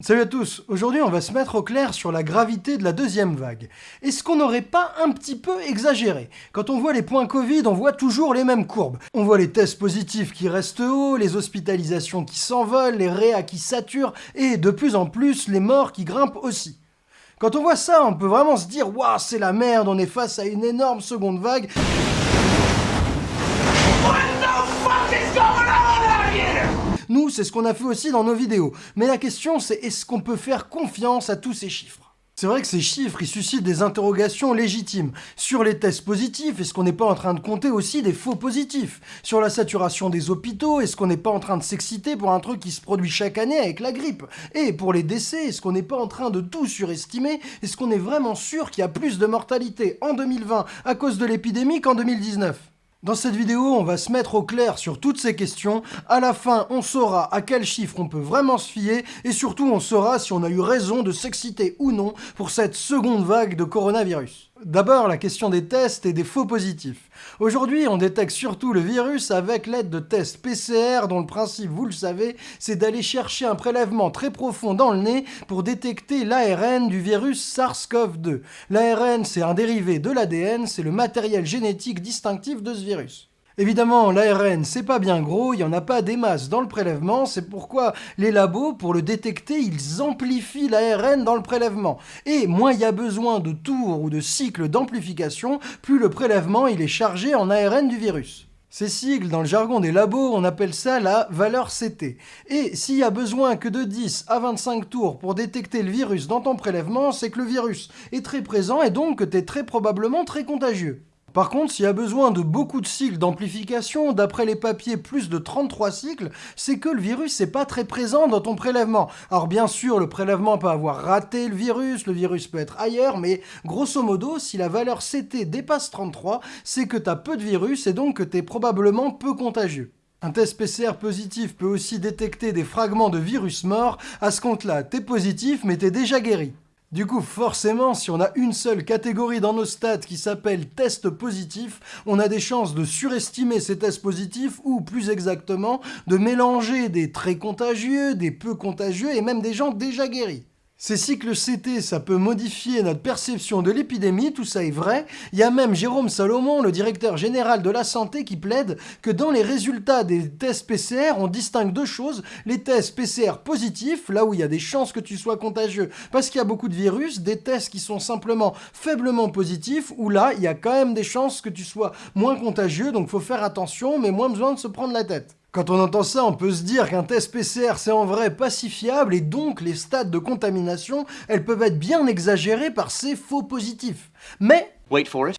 Salut à tous, aujourd'hui on va se mettre au clair sur la gravité de la deuxième vague. Est-ce qu'on n'aurait pas un petit peu exagéré? Quand on voit les points Covid, on voit toujours les mêmes courbes. On voit les tests positifs qui restent hauts, les hospitalisations qui s'envolent, les réas qui saturent, et de plus en plus les morts qui grimpent aussi. Quand on voit ça, on peut vraiment se dire « Waouh, c'est la merde, on est face à une énorme seconde vague ». Nous, c'est ce qu'on a fait aussi dans nos vidéos. Mais la question, c'est est-ce qu'on peut faire confiance à tous ces chiffres? C'est vrai que ces chiffres, ils suscitent des interrogations légitimes. Sur les tests positifs, est-ce qu'on n'est pas en train de compter aussi des faux positifs? Sur la saturation des hôpitaux, est-ce qu'on n'est pas en train de s'exciter pour un truc qui se produit chaque année avec la grippe? Et pour les décès, est-ce qu'on n'est pas en train de tout surestimer? Est-ce qu'on est vraiment sûr qu'il y a plus de mortalité en 2020 à cause de l'épidémie qu'en 2019 dans cette vidéo, on va se mettre au clair sur toutes ces questions. À la fin, on saura à quel chiffre on peut vraiment se fier et surtout on saura si on a eu raison de s'exciter ou non pour cette seconde vague de coronavirus. D'abord, la question des tests et des faux positifs. Aujourd'hui, on détecte surtout le virus avec l'aide de tests PCR dont le principe, vous le savez, c'est d'aller chercher un prélèvement très profond dans le nez pour détecter l'ARN du virus SARS-CoV-2. L'ARN, c'est un dérivé de l'ADN, c'est le matériel génétique distinctif de ce virus. Évidemment, l'ARN, c'est pas bien gros, il n'y en a pas des masses dans le prélèvement, c'est pourquoi les labos, pour le détecter, ils amplifient l'ARN dans le prélèvement. Et moins il y a besoin de tours ou de cycles d'amplification, plus le prélèvement est chargé en ARN du virus. Ces sigles, dans le jargon des labos, on appelle ça la valeur CT. Et s'il y a besoin que de 10 à 25 tours pour détecter le virus dans ton prélèvement, c'est que le virus est très présent et donc que tu très probablement très contagieux. Par contre, s'il y a besoin de beaucoup de cycles d'amplification, d'après les papiers plus de 33 cycles, c'est que le virus n'est pas très présent dans ton prélèvement. Alors bien sûr, le prélèvement peut avoir raté le virus, le virus peut être ailleurs, mais grosso modo, si la valeur CT dépasse 33, c'est que tu as peu de virus et donc que tu es probablement peu contagieux. Un test PCR positif peut aussi détecter des fragments de virus morts, à ce compte-là, t'es positif mais t'es déjà guéri. Du coup, forcément, si on a une seule catégorie dans nos stats qui s'appelle test positif, on a des chances de surestimer ces tests positifs ou, plus exactement, de mélanger des très contagieux, des peu contagieux et même des gens déjà guéris. Ces cycles CT, ça peut modifier notre perception de l'épidémie, tout ça est vrai. Il y a même Jérôme Salomon, le directeur général de la santé, qui plaide que dans les résultats des tests PCR, on distingue deux choses. Les tests PCR positifs, là où il y a des chances que tu sois contagieux parce qu'il y a beaucoup de virus, des tests qui sont simplement faiblement positifs, où là, il y a quand même des chances que tu sois moins contagieux, donc faut faire attention, mais moins besoin de se prendre la tête. Quand on entend ça, on peut se dire qu'un test PCR c'est en vrai pas si fiable et donc les stades de contamination, elles peuvent être bien exagérées par ces faux positifs. Mais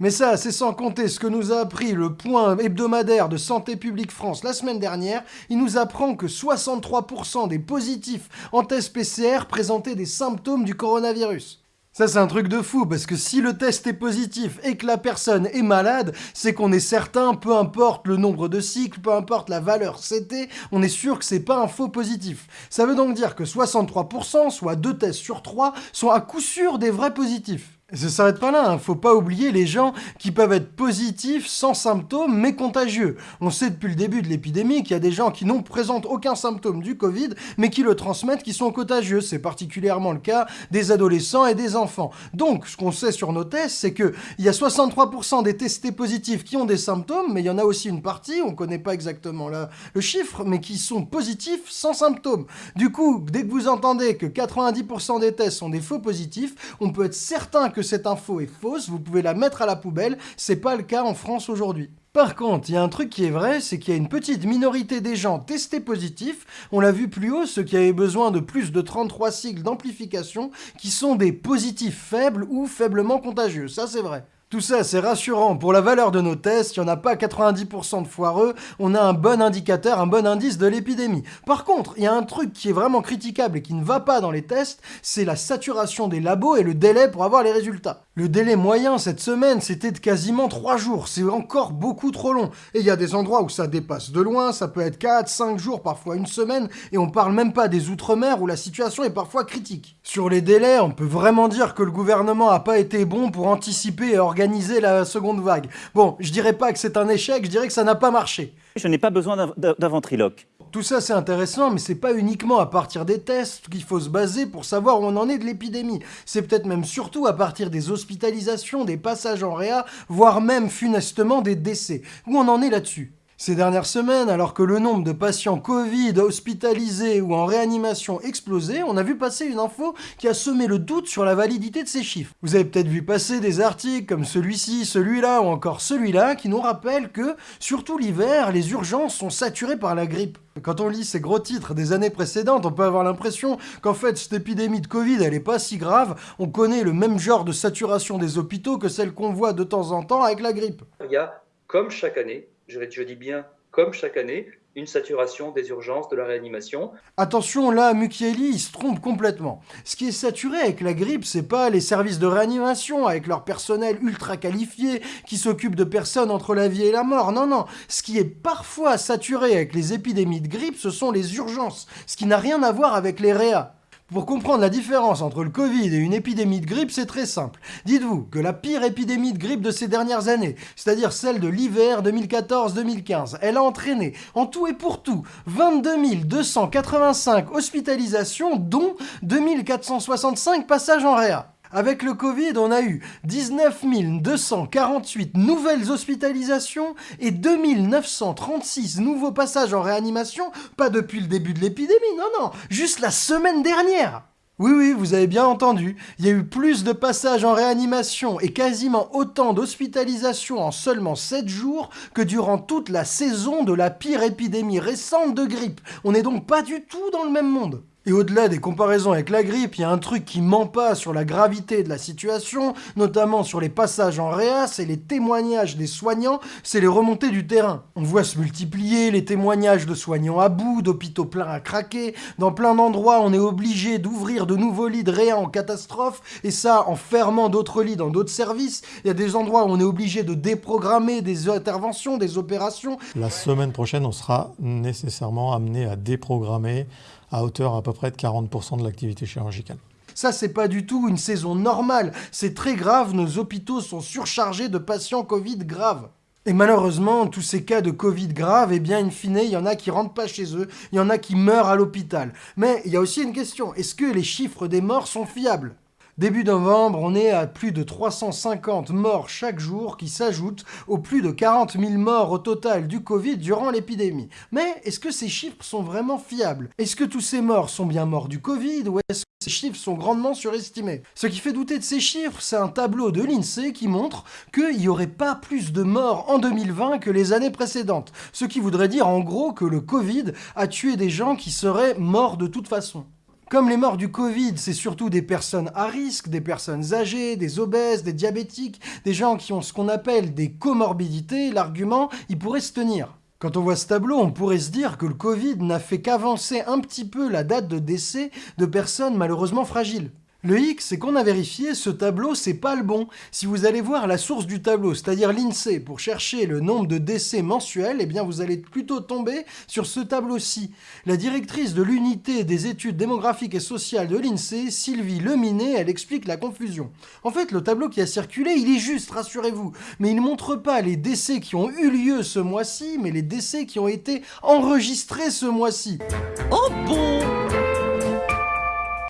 Mais ça, c'est sans compter ce que nous a appris le point hebdomadaire de Santé publique France la semaine dernière. Il nous apprend que 63% des positifs en test PCR présentaient des symptômes du coronavirus. Ça, c'est un truc de fou, parce que si le test est positif et que la personne est malade, c'est qu'on est certain, peu importe le nombre de cycles, peu importe la valeur CT, on est sûr que c'est pas un faux positif. Ça veut donc dire que 63%, soit 2 tests sur 3, sont à coup sûr des vrais positifs. Et ça s'arrête pas là, hein. faut pas oublier les gens qui peuvent être positifs sans symptômes mais contagieux. On sait depuis le début de l'épidémie qu'il y a des gens qui n'ont présentent aucun symptôme du Covid mais qui le transmettent qui sont contagieux. C'est particulièrement le cas des adolescents et des enfants. Donc ce qu'on sait sur nos tests c'est que il y a 63% des testés positifs qui ont des symptômes mais il y en a aussi une partie, on connaît pas exactement le chiffre, mais qui sont positifs sans symptômes. Du coup, dès que vous entendez que 90% des tests sont des faux positifs, on peut être certain que cette info est fausse, vous pouvez la mettre à la poubelle, c'est pas le cas en France aujourd'hui. Par contre, il y a un truc qui est vrai, c'est qu'il y a une petite minorité des gens testés positifs, on l'a vu plus haut, ceux qui avaient besoin de plus de 33 cycles d'amplification, qui sont des positifs faibles ou faiblement contagieux, ça c'est vrai. Tout ça, c'est rassurant. Pour la valeur de nos tests, il n'y en a pas 90% de foireux, on a un bon indicateur, un bon indice de l'épidémie. Par contre, il y a un truc qui est vraiment critiquable et qui ne va pas dans les tests, c'est la saturation des labos et le délai pour avoir les résultats. Le délai moyen cette semaine, c'était de quasiment 3 jours. C'est encore beaucoup trop long. Et il y a des endroits où ça dépasse de loin, ça peut être 4, 5 jours, parfois une semaine, et on parle même pas des outre-mer où la situation est parfois critique. Sur les délais, on peut vraiment dire que le gouvernement n'a pas été bon pour anticiper et organiser organiser la seconde vague. Bon, je dirais pas que c'est un échec, je dirais que ça n'a pas marché. Je n'ai pas besoin d'un ventriloque. Tout ça c'est intéressant, mais c'est pas uniquement à partir des tests qu'il faut se baser pour savoir où on en est de l'épidémie. C'est peut-être même surtout à partir des hospitalisations, des passages en réa, voire même funestement des décès. Où on en est là-dessus? Ces dernières semaines, alors que le nombre de patients Covid hospitalisés ou en réanimation explosait, on a vu passer une info qui a semé le doute sur la validité de ces chiffres. Vous avez peut-être vu passer des articles comme celui-ci, celui-là ou encore celui-là qui nous rappellent que, surtout l'hiver, les urgences sont saturées par la grippe. Quand on lit ces gros titres des années précédentes, on peut avoir l'impression qu'en fait cette épidémie de Covid elle est pas si grave, on connaît le même genre de saturation des hôpitaux que celle qu'on voit de temps en temps avec la grippe. Il y a, comme chaque année, je, dis bien comme chaque année, une saturation des urgences de la réanimation. Attention, là, Mukieli, il se trompe complètement. Ce qui est saturé avec la grippe, c'est pas les services de réanimation, avec leur personnel ultra qualifié, qui s'occupe de personnes entre la vie et la mort. Non, non. Ce qui est parfois saturé avec les épidémies de grippe, ce sont les urgences. Ce qui n'a rien à voir avec les réas. Pour comprendre la différence entre le Covid et une épidémie de grippe, c'est très simple. Dites-vous que la pire épidémie de grippe de ces dernières années, c'est-à-dire celle de l'hiver 2014-2015, elle a entraîné, en tout et pour tout, 22 285 hospitalisations, dont 2465 passages en réa. Avec le Covid, on a eu 19 248 nouvelles hospitalisations et 2936 nouveaux passages en réanimation, pas depuis le début de l'épidémie, non, non, juste la semaine dernière. Oui, oui, vous avez bien entendu, il y a eu plus de passages en réanimation et quasiment autant d'hospitalisations en seulement 7 jours que durant toute la saison de la pire épidémie récente de grippe. On n'est donc pas du tout dans le même monde. Et au-delà des comparaisons avec la grippe, il y a un truc qui ment pas sur la gravité de la situation, notamment sur les passages en réa, c'est les témoignages des soignants, c'est les remontées du terrain. On voit se multiplier les témoignages de soignants à bout, d'hôpitaux pleins à craquer. Dans plein d'endroits, on est obligé d'ouvrir de nouveaux lits de réa en catastrophe, et ça en fermant d'autres lits dans d'autres services. Il y a des endroits où on est obligé de déprogrammer des interventions, des opérations. La semaine prochaine, on sera nécessairement amené à déprogrammer à hauteur à peu près de 40% de l'activité chirurgicale. Ça, c'est pas du tout une saison normale. C'est très grave, nos hôpitaux sont surchargés de patients Covid graves. Et malheureusement, tous ces cas de Covid graves, eh bien, in fine, il y en a qui rentrent pas chez eux, il y en a qui meurent à l'hôpital. Mais il y a aussi une question, est-ce que les chiffres des morts sont fiables? Début novembre, on est à plus de 350 morts chaque jour qui s'ajoutent aux plus de 40 000 morts au total du Covid durant l'épidémie. Mais est-ce que ces chiffres sont vraiment fiables? Est-ce que tous ces morts sont bien morts du Covid ou est-ce que ces chiffres sont grandement surestimés? Ce qui fait douter de ces chiffres, c'est un tableau de l'INSEE qui montre qu'il n'y aurait pas plus de morts en 2020 que les années précédentes. Ce qui voudrait dire en gros que le Covid a tué des gens qui seraient morts de toute façon. Comme les morts du Covid, c'est surtout des personnes à risque, des personnes âgées, des obèses, des diabétiques, des gens qui ont ce qu'on appelle des comorbidités, l'argument, il pourrait se tenir. Quand on voit ce tableau, on pourrait se dire que le Covid n'a fait qu'avancer un petit peu la date de décès de personnes malheureusement fragiles. Le hic, c'est qu'on a vérifié, ce tableau, c'est pas le bon. Si vous allez voir la source du tableau, c'est-à-dire l'INSEE, pour chercher le nombre de décès mensuels, eh bien vous allez plutôt tomber sur ce tableau-ci. La directrice de l'unité des études démographiques et sociales de l'INSEE, Sylvie Leminet, elle explique la confusion. En fait, le tableau qui a circulé, il est juste, rassurez-vous, mais il ne montre pas les décès qui ont eu lieu ce mois-ci, mais les décès qui ont été enregistrés ce mois-ci. Oh bon?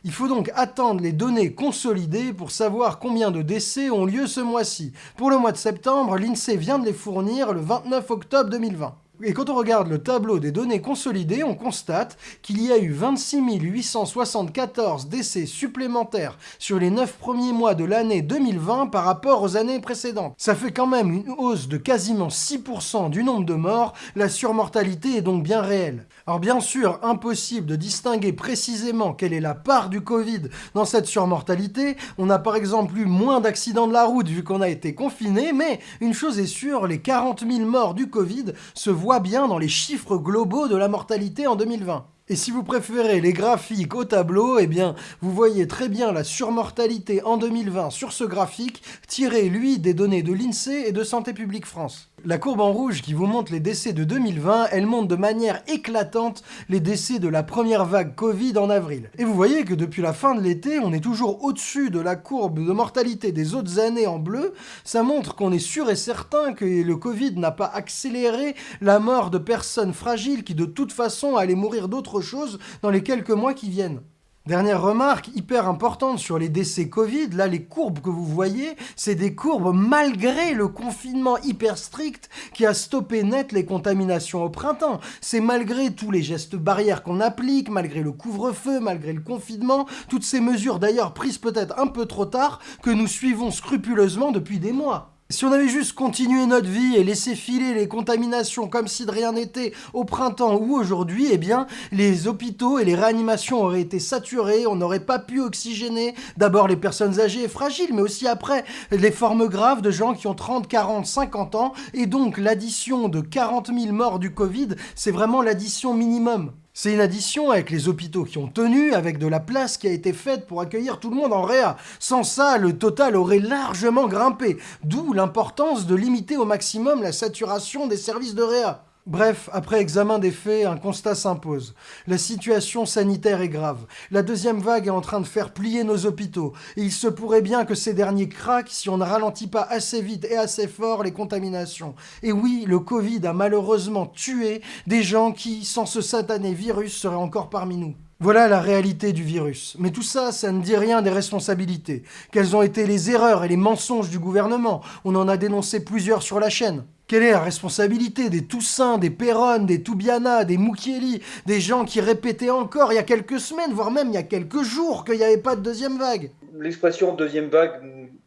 Il faut donc attendre les données consolidées pour savoir combien de décès ont lieu ce mois-ci. Pour le mois de septembre, l'INSEE vient de les fournir le 29 octobre 2020. Et quand on regarde le tableau des données consolidées, on constate qu'il y a eu 26 874 décès supplémentaires sur les 9 premiers mois de l'année 2020 par rapport aux années précédentes. Ça fait quand même une hausse de quasiment 6% du nombre de morts, la surmortalité est donc bien réelle. Alors bien sûr, impossible de distinguer précisément quelle est la part du Covid dans cette surmortalité, on a par exemple eu moins d'accidents de la route vu qu'on a été confiné, mais une chose est sûre, les 40 000 morts du Covid se voient bien dans les chiffres globaux de la mortalité en 2020. Et si vous préférez les graphiques au tableau, eh bien, vous voyez très bien la surmortalité en 2020 sur ce graphique, tiré, lui, des données de l'INSEE et de Santé publique France. La courbe en rouge qui vous montre les décès de 2020, elle montre de manière éclatante les décès de la première vague Covid en avril. Et vous voyez que depuis la fin de l'été, on est toujours au-dessus de la courbe de mortalité des autres années en bleu. Ça montre qu'on est sûr et certain que le Covid n'a pas accéléré la mort de personnes fragiles qui de toute façon allaient mourir d'autre chose dans les quelques mois qui viennent. Dernière remarque hyper importante sur les décès Covid, là les courbes que vous voyez, c'est des courbes malgré le confinement hyper strict qui a stoppé net les contaminations au printemps. C'est malgré tous les gestes barrières qu'on applique, malgré le couvre-feu, malgré le confinement, toutes ces mesures d'ailleurs prises peut-être un peu trop tard que nous suivons scrupuleusement depuis des mois. Si on avait juste continué notre vie et laissé filer les contaminations comme si de rien n'était au printemps ou aujourd'hui, eh bien, les hôpitaux et les réanimations auraient été saturés, on n'aurait pas pu oxygéner d'abord les personnes âgées et fragiles, mais aussi après les formes graves de gens qui ont 30, 40, 50 ans, et donc l'addition de 40 000 morts du Covid, c'est vraiment l'addition minimum. C'est une addition avec les hôpitaux qui ont tenu, avec de la place qui a été faite pour accueillir tout le monde en réa. Sans ça, le total aurait largement grimpé, d'où l'importance de limiter au maximum la saturation des services de réa. Bref, après examen des faits, un constat s'impose. La situation sanitaire est grave. La deuxième vague est en train de faire plier nos hôpitaux. Et il se pourrait bien que ces derniers craquent si on ne ralentit pas assez vite et assez fort les contaminations. Et oui, le Covid a malheureusement tué des gens qui, sans ce satané virus, seraient encore parmi nous. Voilà la réalité du virus. Mais tout ça, ça ne dit rien des responsabilités. Quelles ont été les erreurs et les mensonges du gouvernement? On en a dénoncé plusieurs sur la chaîne. Quelle est la responsabilité des Toussaint, des Perron, des Toubiana, des Moukieli, des gens qui répétaient encore il y a quelques semaines, voire même il y a quelques jours, qu'il n'y avait pas de deuxième vague? L'expression deuxième vague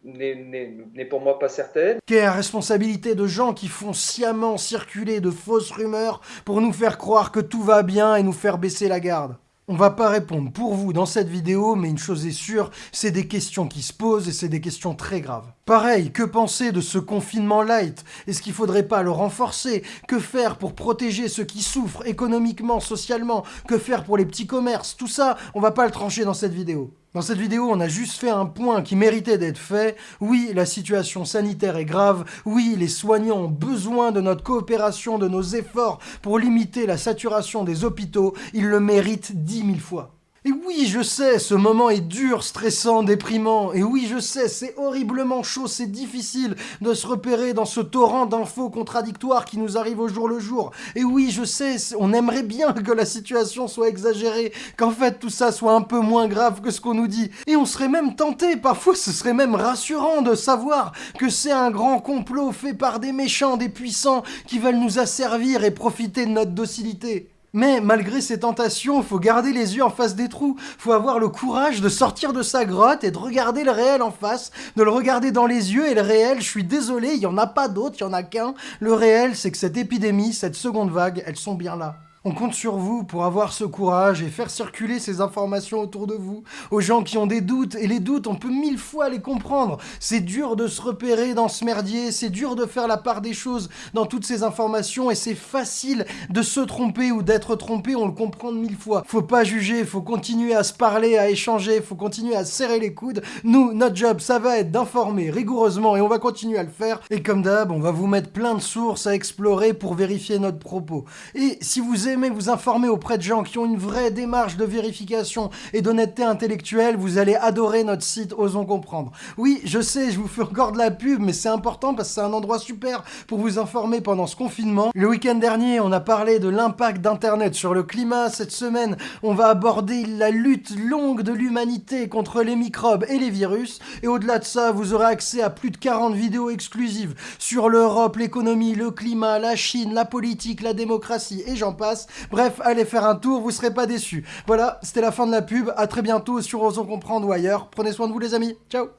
n'est pour moi pas certaine. Quelle est la responsabilité de gens qui font sciemment circuler de fausses rumeurs pour nous faire croire que tout va bien et nous faire baisser la garde? On va pas répondre pour vous dans cette vidéo, mais une chose est sûre, c'est des questions qui se posent et c'est des questions très graves. Pareil, que penser de ce confinement light? Est-ce qu'il faudrait pas le renforcer? Que faire pour protéger ceux qui souffrent économiquement, socialement? Que faire pour les petits commerces? Tout ça, on va pas le trancher dans cette vidéo. Dans cette vidéo, on a juste fait un point qui méritait d'être fait. Oui, la situation sanitaire est grave. Oui, les soignants ont besoin de notre coopération, de nos efforts pour limiter la saturation des hôpitaux. Ils le méritent dix mille fois. Et oui, je sais, ce moment est dur, stressant, déprimant. Et oui, je sais, c'est horriblement chaud, c'est difficile de se repérer dans ce torrent d'infos contradictoires qui nous arrive au jour le jour. Et oui, je sais, on aimerait bien que la situation soit exagérée, qu'en fait tout ça soit un peu moins grave que ce qu'on nous dit. Et on serait même tenté, parfois ce serait même rassurant de savoir que c'est un grand complot fait par des méchants, des puissants qui veulent nous asservir et profiter de notre docilité. Mais malgré ces tentations, faut garder les yeux en face des trous, faut avoir le courage de sortir de sa grotte et de regarder le réel en face, de le regarder dans les yeux et le réel, je suis désolé, il y en a pas d'autre, il y en a qu'un. Le réel, c'est que cette épidémie, cette seconde vague, elles sont bien là. On compte sur vous pour avoir ce courage et faire circuler ces informations autour de vous, aux gens qui ont des doutes, et les doutes, on peut mille fois les comprendre. C'est dur de se repérer dans ce merdier, c'est dur de faire la part des choses dans toutes ces informations, et c'est facile de se tromper ou d'être trompé, on le comprend mille fois. Faut pas juger, faut continuer à se parler, à échanger, faut continuer à serrer les coudes. Nous, notre job, ça va être d'informer rigoureusement, et on va continuer à le faire. Et comme d'hab, on va vous mettre plein de sources à explorer pour vérifier notre propos. Et si vous aimez vous informer auprès de gens qui ont une vraie démarche de vérification et d'honnêteté intellectuelle, vous allez adorer notre site Osons Comprendre. Oui, je sais, je vous fais encore de la pub, mais c'est important parce que c'est un endroit super pour vous informer pendant ce confinement. Le week-end dernier, on a parlé de l'impact d'Internet sur le climat. Cette semaine, on va aborder la lutte longue de l'humanité contre les microbes et les virus. Et au-delà de ça, vous aurez accès à plus de 40 vidéos exclusives sur l'Europe, l'économie, le climat, la Chine, la politique, la démocratie et j'en passe. Bref, allez faire un tour, vous serez pas déçus. Voilà, c'était la fin de la pub. À très bientôt sur Osons Comprendre ou ailleurs. Prenez soin de vous les amis. Ciao